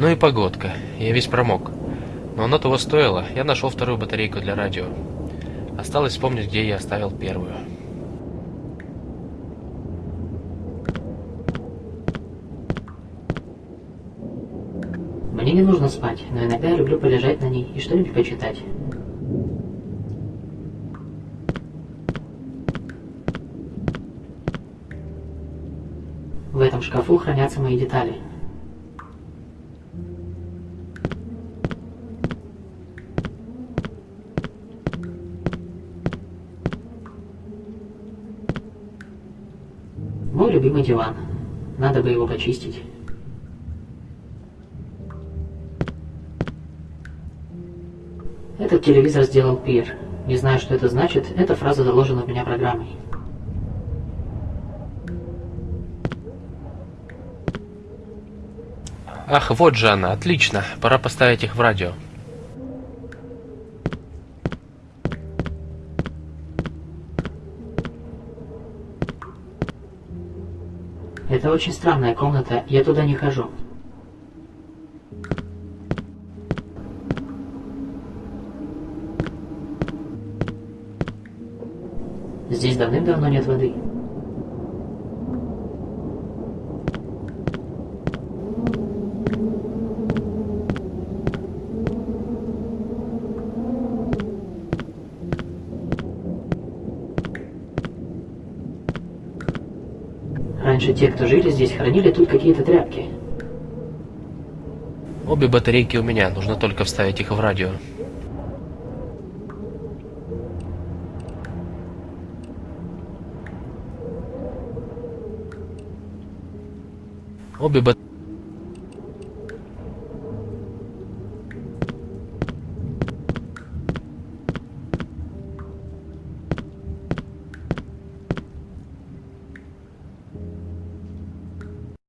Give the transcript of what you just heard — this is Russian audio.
Ну и погодка. Я весь промок. Но оно того стоило. Я нашел вторую батарейку для радио. Осталось вспомнить, где я оставил первую. Мне не нужно спать, но иногда я люблю полежать на ней и что-нибудь почитать. В этом шкафу хранятся мои детали. Мой любимый диван. Надо бы его почистить. Этот телевизор сделал Пир. Не знаю, что это значит, эта фраза заложена в меня программой. Ах, вот же она, отлично. Пора поставить их в радио. Это очень странная комната, я туда не хожу. Здесь давным-давно нет воды. Раньше те, кто жили здесь, хранили тут какие-то тряпки. Обе батарейки у меня, нужно только вставить их в радио. Обе батарейки